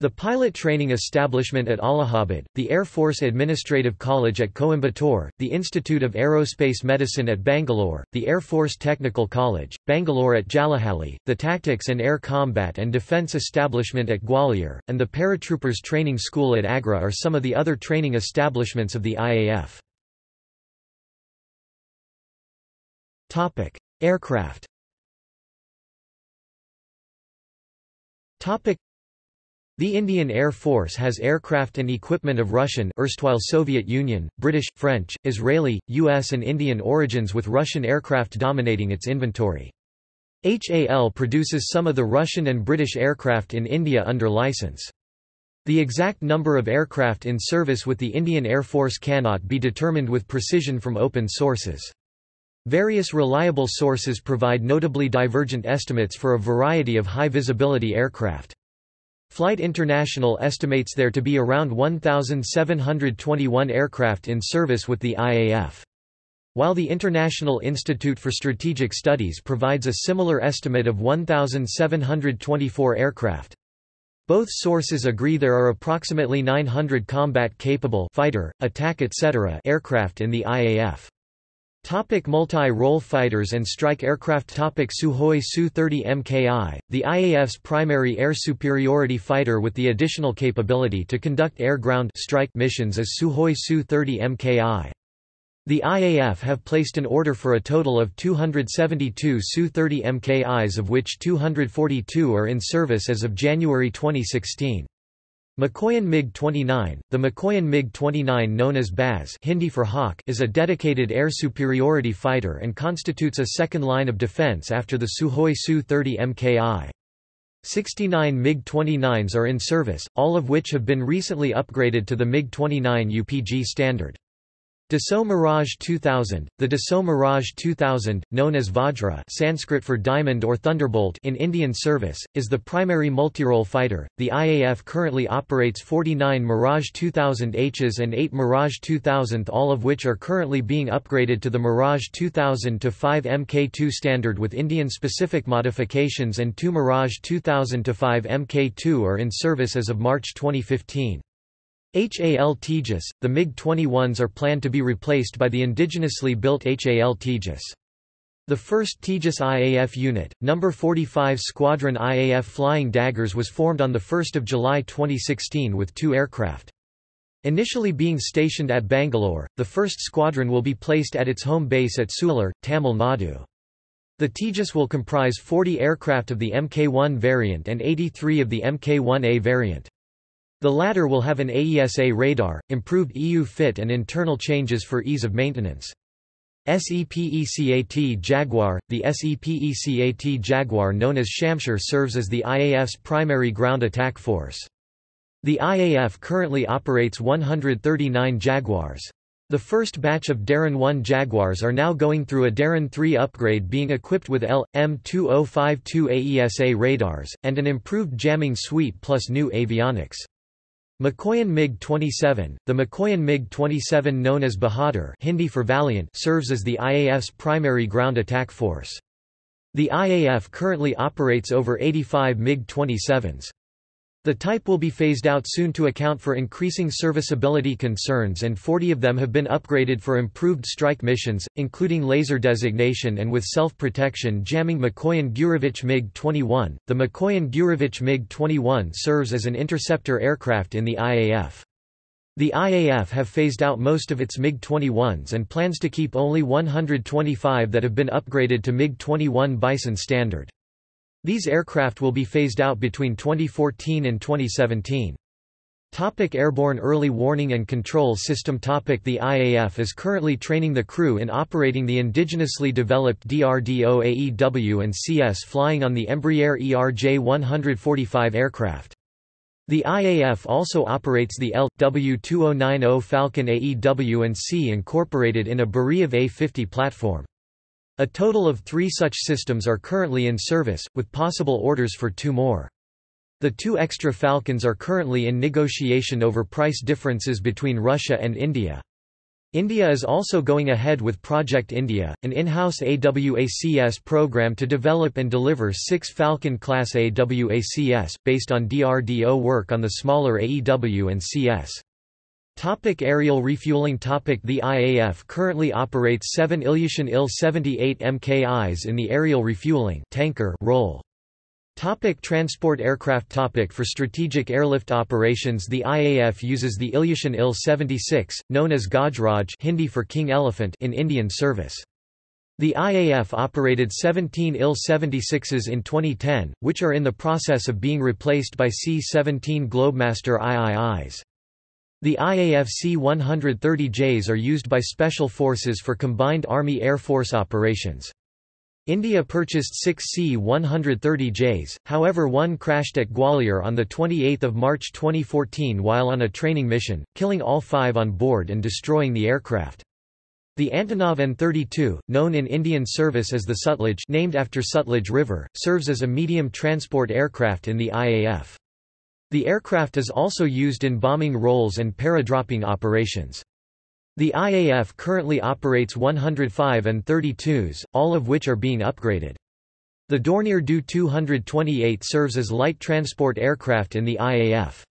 The pilot training establishment at Allahabad, the Air Force Administrative College at Coimbatore, the Institute of Aerospace Medicine at Bangalore, the Air Force Technical College, Bangalore at Jalahalli, the Tactics and Air Combat and Defence Establishment at Gwalior, and the Paratroopers Training School at Agra are some of the other training establishments of the IAF. Aircraft the Indian Air Force has aircraft and equipment of Russian erstwhile Soviet Union, British, French, Israeli, US and Indian origins with Russian aircraft dominating its inventory. HAL produces some of the Russian and British aircraft in India under license. The exact number of aircraft in service with the Indian Air Force cannot be determined with precision from open sources. Various reliable sources provide notably divergent estimates for a variety of high-visibility aircraft. Flight International estimates there to be around 1,721 aircraft in service with the IAF. While the International Institute for Strategic Studies provides a similar estimate of 1,724 aircraft. Both sources agree there are approximately 900 combat-capable fighter, attack etc. aircraft in the IAF. Topic Multi-role fighters and strike aircraft Topic Sukhoi Su-30 MKI, the IAF's primary air superiority fighter with the additional capability to conduct air-ground strike missions is Sukhoi Su-30 MKI. The IAF have placed an order for a total of 272 Su-30 MKIs of which 242 are in service as of January 2016. Mikoyan MiG-29, the Mikoyan MiG-29 known as Baz Hindi for Hawk is a dedicated air superiority fighter and constitutes a second line of defense after the Sukhoi Su-30 MKI. 69 MiG-29s are in service, all of which have been recently upgraded to the MiG-29 UPG standard. Dassault Mirage 2000 The Dassault Mirage 2000, known as Vajra Sanskrit for diamond or thunderbolt in Indian service, is the primary multirole fighter. The IAF currently operates 49 Mirage 2000Hs and 8 Mirage 2000 all of which are currently being upgraded to the Mirage 2000 to 5 Mk2 standard with Indian-specific modifications and 2 Mirage 2000 to 5 Mk2 are in service as of March 2015. HAL Tejas, the MiG-21s are planned to be replaced by the indigenously built HAL Tejas. The first Tejas IAF unit, No. 45 Squadron IAF Flying Daggers was formed on 1 July 2016 with two aircraft. Initially being stationed at Bangalore, the first squadron will be placed at its home base at Sulur, Tamil Nadu. The Tejas will comprise 40 aircraft of the Mk-1 variant and 83 of the Mk-1A variant. The latter will have an AESA radar, improved EU fit and internal changes for ease of maintenance. SEPECAT Jaguar The SEPECAT Jaguar known as Shamshir serves as the IAF's primary ground attack force. The IAF currently operates 139 Jaguars. The first batch of DARIN 1 Jaguars are now going through a DARIN 3 upgrade being equipped with EL/M-2052 AESA radars, and an improved jamming suite plus new avionics. Mikoyan MiG-27, the Mikoyan MiG-27 known as Bahadur Hindi for Valiant serves as the IAF's primary ground attack force. The IAF currently operates over 85 MiG-27s. The type will be phased out soon to account for increasing serviceability concerns and 40 of them have been upgraded for improved strike missions, including laser designation and with self-protection jamming Mikoyan Gurevich MiG-21. The Mikoyan Gurevich MiG-21 serves as an interceptor aircraft in the IAF. The IAF have phased out most of its MiG-21s and plans to keep only 125 that have been upgraded to MiG-21 Bison standard. These aircraft will be phased out between 2014 and 2017. Topic Airborne Early Warning and Control System topic The IAF is currently training the crew in operating the indigenously developed DRDO AEW and CS flying on the Embraer ERJ-145 aircraft. The IAF also operates the EL/W-2090 Falcon AEW and C incorporated in a Beriev A-50 platform. A total of three such systems are currently in service, with possible orders for two more. The two extra Falcons are currently in negotiation over price differences between Russia and India. India is also going ahead with Project India, an in-house AWACS program to develop and deliver six Falcon-class AWACS, based on DRDO work on the smaller AEW and CS. Topic aerial refueling topic The IAF currently operates seven Ilyushin Il-78 MKIs in the aerial refueling tanker role. Topic transport aircraft topic For strategic airlift operations the IAF uses the Ilyushin Il-76, known as Gajraj Hindi for King Elephant in Indian service. The IAF operated 17 IL-76s in 2010, which are in the process of being replaced by C-17 Globemaster IIIs. The IAF C-130Js are used by special forces for combined Army-Air Force operations. India purchased six C-130Js, however one crashed at Gwalior on 28 March 2014 while on a training mission, killing all five on board and destroying the aircraft. The Antonov An-32, known in Indian service as the Sutlej named after Sutlej River, serves as a medium transport aircraft in the IAF. The aircraft is also used in bombing roles and paradropping operations. The IAF currently operates 105 An-32s, all of which are being upgraded. The Dornier Do-228 serves as light transport aircraft in the IAF.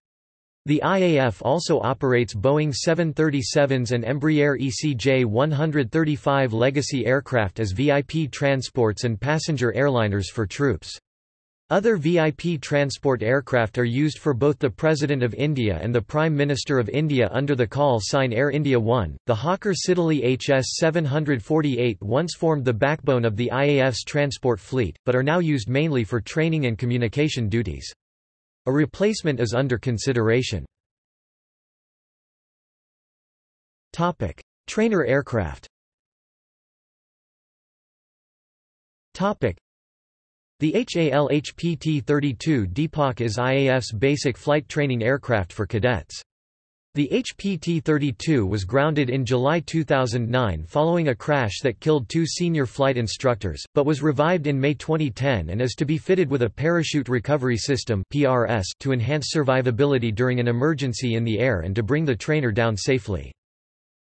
The IAF also operates Boeing 737s and Embraer ECJ-135 legacy aircraft as VIP transports and passenger airliners for troops. Other VIP transport aircraft are used for both the President of India and the Prime Minister of India under the call sign Air India 1. The Hawker Siddeley HS 748 once formed the backbone of the IAF's transport fleet, but are now used mainly for training and communication duties. A replacement is under consideration. Topic: Trainer aircraft. Topic: the HAL-HPT-32 Deepak is IAF's basic flight training aircraft for cadets. The HPT-32 was grounded in July 2009 following a crash that killed two senior flight instructors, but was revived in May 2010 and is to be fitted with a parachute recovery system to enhance survivability during an emergency in the air and to bring the trainer down safely.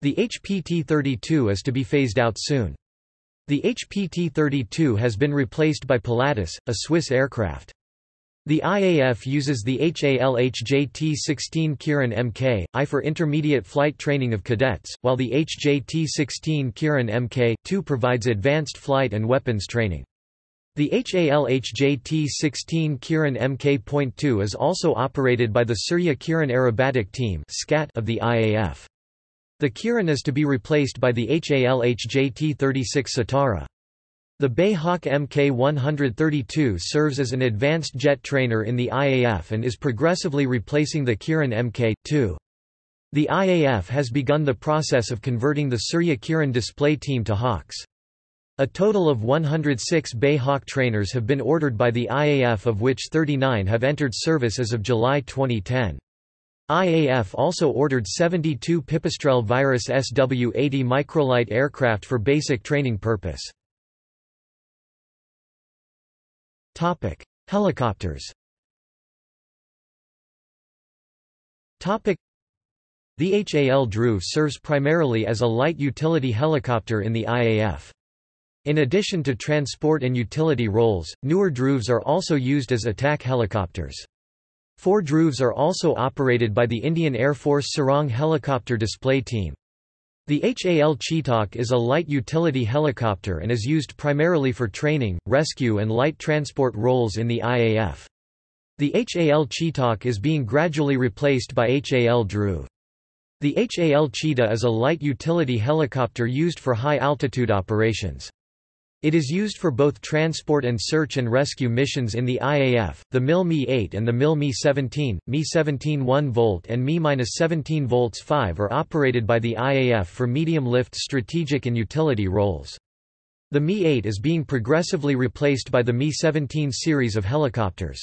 The HPT-32 is to be phased out soon. The HPT-32 has been replaced by Pilatus, a Swiss aircraft. The IAF uses the HAL HJT-16 Kiran Mk, I for intermediate flight training of cadets, while the HJT-16 Kiran Mk, 2 provides advanced flight and weapons training. The HALH-JT-16 Kiran Mk.2 is also operated by the Surya Kiran Aerobatic Team of the IAF. The Kiran is to be replaced by the HAL HJT-36 Sitara. The BAE Hawk Mk-132 serves as an advanced jet trainer in the IAF and is progressively replacing the Kiran Mk-2. The IAF has begun the process of converting the Surya Kiran display team to Hawks. A total of 106 BAE Hawk trainers have been ordered by the IAF of which 39 have entered service as of July 2010. IAF also ordered 72 Pipistrel Virus SW-80 microlight aircraft for basic training purpose. Helicopters. Topic: The HAL Dhruv serves primarily as a light utility helicopter in the IAF. In addition to transport and utility roles, newer Dhruvs are also used as attack helicopters. Four Dhruvs are also operated by the Indian Air Force Sarang Helicopter Display Team. The HAL Chetak is a light utility helicopter and is used primarily for training, rescue and light transport roles in the IAF. The HAL Chetak is being gradually replaced by HAL Dhruv. The HAL Cheetah is a light utility helicopter used for high-altitude operations. It is used for both transport and search and rescue missions in the IAF. The MIL Mi-8 and the MIL Mi-17, Mi-17 1 volt and Mi-17 volts 5 are operated by the IAF for medium-lift strategic and utility roles. The Mi-8 is being progressively replaced by the Mi-17 series of helicopters.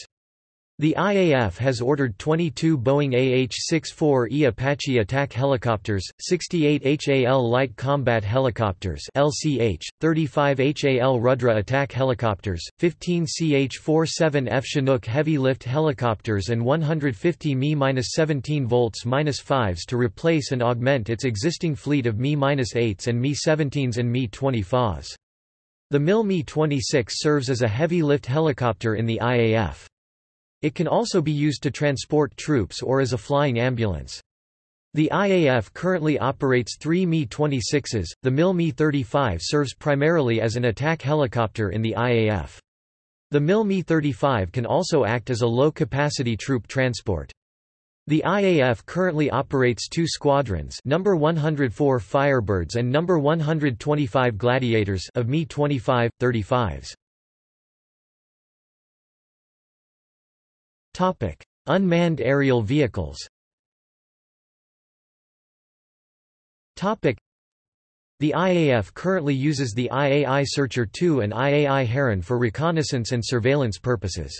The IAF has ordered 22 Boeing AH-64E Apache attack helicopters, 68 HAL light combat helicopters LCH, 35 HAL Rudra attack helicopters, 15 CH-47F Chinook heavy lift helicopters and 150 Mi-17 volts -5s to replace and augment its existing fleet of Mi-8s and Mi-17s and Mi-20 The MIL Mi-26 serves as a heavy lift helicopter in the IAF. It can also be used to transport troops or as a flying ambulance. The IAF currently operates three Mi-26s, the MIL Mi-35 serves primarily as an attack helicopter in the IAF. The MIL Mi-35 can also act as a low-capacity troop transport. The IAF currently operates two squadrons number 104 Firebirds and number 125 Gladiators of Mi-25, 35s. Topic: Unmanned aerial vehicles. Topic: The IAF currently uses the IAI Searcher 2 and IAI Heron for reconnaissance and surveillance purposes.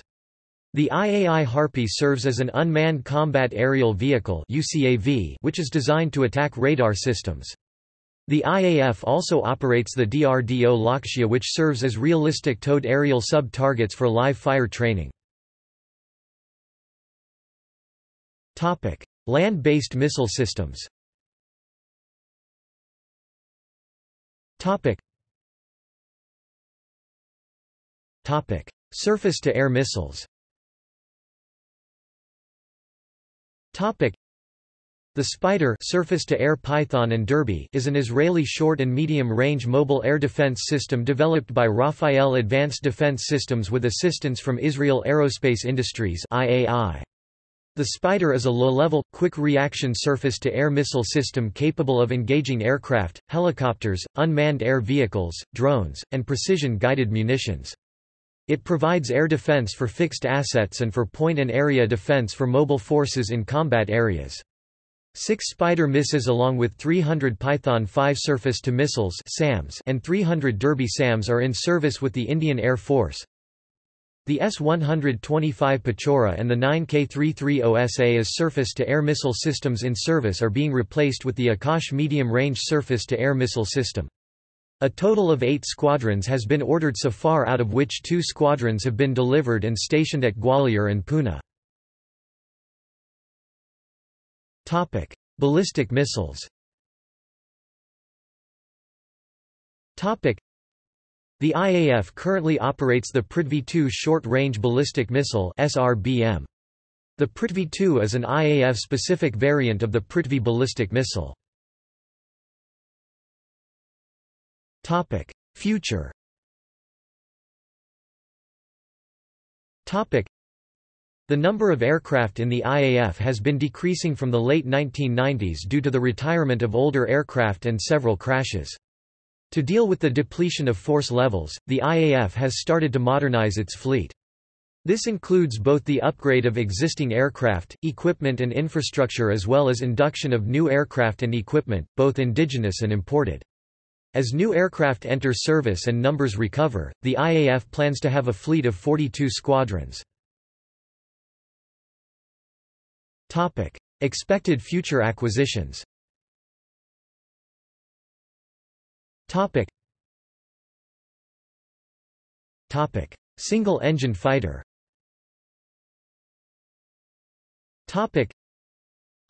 The IAI Harpy serves as an unmanned combat aerial vehicle UCAV, which is designed to attack radar systems. The IAF also operates the DRDO Lakshya which serves as realistic towed aerial sub-targets for live fire training. Land-based missile systems. Surface-to-air missiles. The SPYDER surface-to-air Python and Derby is an Israeli short and medium-range mobile air defense system developed by Rafael Advanced Defense Systems with assistance from Israel Aerospace Industries IAI. The SPYDER is a low-level, quick-reaction surface-to-air missile system capable of engaging aircraft, helicopters, unmanned air vehicles, drones, and precision-guided munitions. It provides air defense for fixed assets and for point and area defense for mobile forces in combat areas. Six SPYDER missiles along with 300 Python 5 surface-to-missiles and 300 Derby SAMs are in service with the Indian Air Force. The S-125 Pechora and the 9K33 Osa as surface-to-air missile systems in service are being replaced with the Akash medium-range surface-to-air missile system. A total of eight squadrons has been ordered so far out of which two squadrons have been delivered and stationed at Gwalior and Pune. Ballistic missiles the IAF currently operates the Prithvi-2 short-range ballistic missile. The Prithvi-2 is an IAF-specific variant of the Prithvi ballistic missile. Future The number of aircraft in the IAF has been decreasing from the late 1990s due to the retirement of older aircraft and several crashes. To deal with the depletion of force levels, the IAF has started to modernize its fleet. This includes both the upgrade of existing aircraft, equipment and infrastructure as well as induction of new aircraft and equipment, both indigenous and imported. As new aircraft enter service and numbers recover, the IAF plans to have a fleet of 42 squadrons. Expected future acquisitions Single-engine fighter. Topic.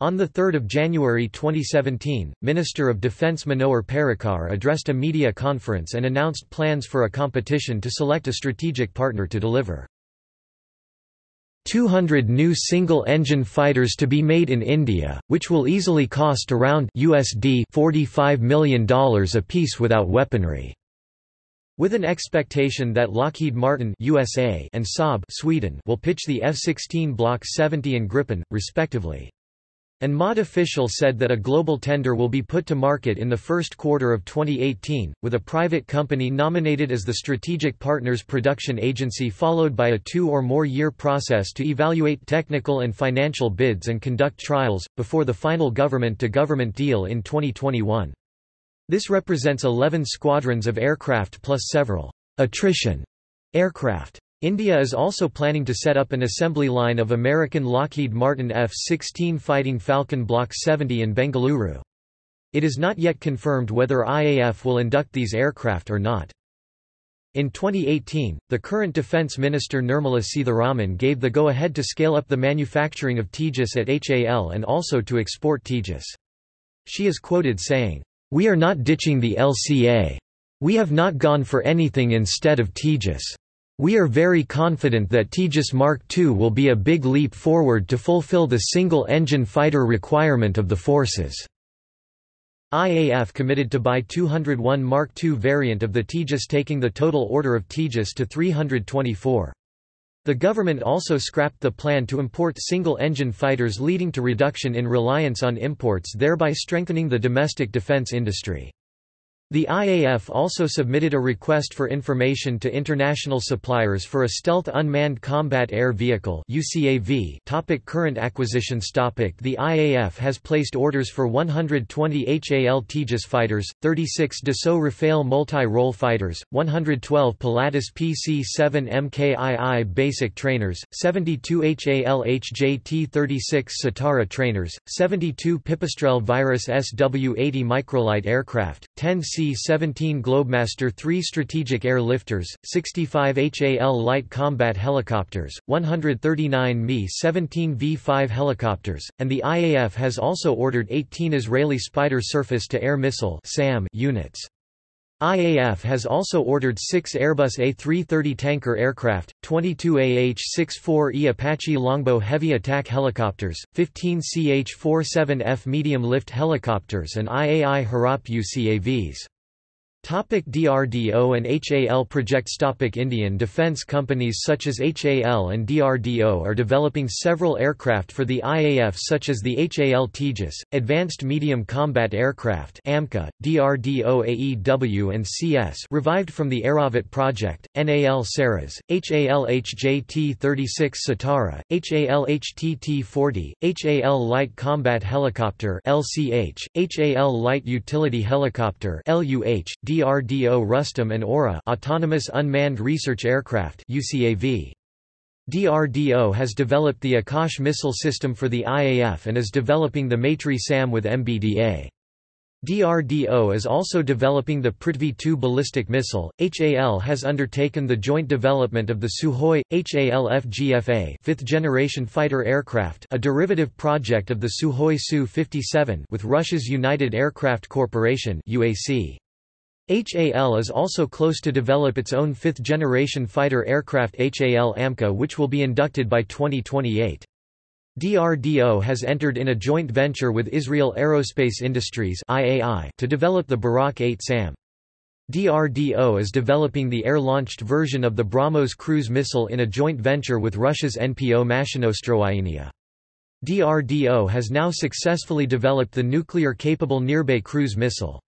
on 3 January 2017, Minister of Defence Manohar Parrikar addressed a media conference and announced plans for a competition to select a strategic partner to deliver 200 new single-engine fighters to be made in India, which will easily cost around USD $45 million apiece without weaponry. With an expectation that Lockheed Martin USA and Saab Sweden will pitch the F-16 Block 70 and Gripen, respectively. An MOD official said that a global tender will be put to market in the first quarter of 2018, with a private company nominated as the strategic partners production agency followed by a two or more year process to evaluate technical and financial bids and conduct trials, before the final government-to-government -government deal in 2021. This represents 11 squadrons of aircraft plus several attrition aircraft. India is also planning to set up an assembly line of American Lockheed Martin F-16 Fighting Falcon Block 70 in Bengaluru. It is not yet confirmed whether IAF will induct these aircraft or not. In 2018, the current Defence Minister Nirmala Sitharaman gave the go-ahead to scale up the manufacturing of Tejas at HAL and also to export Tejas. She is quoted saying, we are not ditching the LCA. We have not gone for anything instead of Tejas. We are very confident that Tejas Mark II will be a big leap forward to fulfill the single-engine fighter requirement of the forces. IAF committed to buy 201 Mark II variant of the Tejas taking the total order of Tejas to 324. The government also scrapped the plan to import single-engine fighters leading to reduction in reliance on imports thereby strengthening the domestic defense industry. The IAF also submitted a request for information to international suppliers for a Stealth Unmanned Combat Air Vehicle UCAV topic Current acquisitions topic. The IAF has placed orders for 120 HAL Tejas fighters, 36 Dassault Rafale multi-role fighters, 112 Pilatus PC-7 MKII basic trainers, 72 HAL HJT-36 Sitara trainers, 72 Pipistrel Virus SW-80 microlight aircraft, 10 C C-17 Globemaster 3 strategic air lifters, 65 HAL light combat helicopters, 139 Mi-17 V-5 helicopters, and the IAF has also ordered 18 Israeli SPYDER surface-to-air missile units. IAF has also ordered six Airbus A330 tanker aircraft, 22 AH-64E Apache Longbow heavy attack helicopters, 15 CH-47F medium-lift helicopters and IAI Harop UCAVs. Topic DRDO and HAL projects. Topic Indian defence companies such as HAL and DRDO are developing several aircraft for the IAF such as the HAL Tejas, Advanced Medium Combat Aircraft AMCA, DRDO AEW and CS revived from the Airavat project, NAL Saras, HAL HJT-36 Sitara, HAL HTT-40, HAL Light Combat Helicopter LCH, HAL Light Utility Helicopter LUH, DRDO Rustam and AURA Autonomous Unmanned Research Aircraft UCAV. DRDO has developed the Akash missile system for the IAF and is developing the Maitri SAM with MBDA. DRDO is also developing the Prithvi 2 ballistic missile. HAL has undertaken the joint development of the Sukhoi HAL FGFA, fifth-generation fighter aircraft, a derivative project of the Sukhoi Su-57 with Russia's United Aircraft Corporation (UAC). HAL is also close to develop its own fifth-generation fighter aircraft HAL AMCA which will be inducted by 2028. DRDO has entered in a joint venture with Israel Aerospace Industries to develop the Barak 8 SAM. DRDO is developing the air-launched version of the BrahMos cruise missile in a joint venture with Russia's NPO Mashinostroyenia. DRDO has now successfully developed the nuclear-capable Nirbhay cruise missile.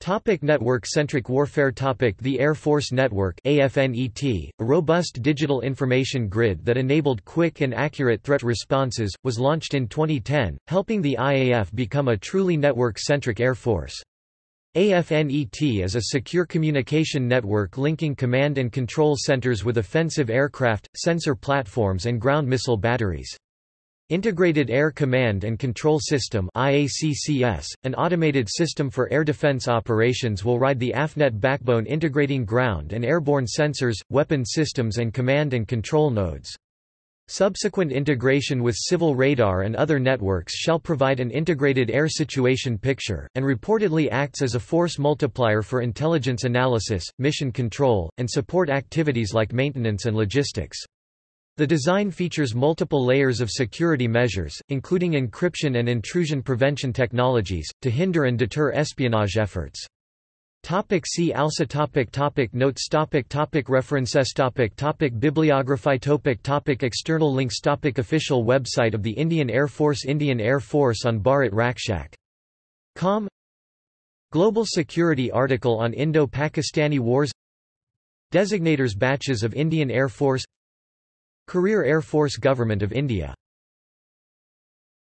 Topic Network-centric warfare topic The Air Force Network AFNET, a robust digital information grid that enabled quick and accurate threat responses, was launched in 2010, helping the IAF become a truly network-centric air force. AFNET is a secure communication network linking command and control centers with offensive aircraft, sensor platforms and ground missile batteries. Integrated Air Command and Control System IACCS, an automated system for air defense operations will ride the AFNET backbone integrating ground and airborne sensors, weapon systems and command and control nodes. Subsequent integration with civil radar and other networks shall provide an integrated air situation picture, and reportedly acts as a force multiplier for intelligence analysis, mission control, and support activities like maintenance and logistics. The design features multiple layers of security measures, including encryption and intrusion prevention technologies, to hinder and deter espionage efforts. Topic see also topic topic Notes topic topic References topic topic Bibliography topic topic External links topic Official website of the Indian Air Force Indian Air Force on Bharat Rakshak. Com Global Security article on Indo-Pakistani Wars Designators Batches of Indian Air Force Career Air Force Government of India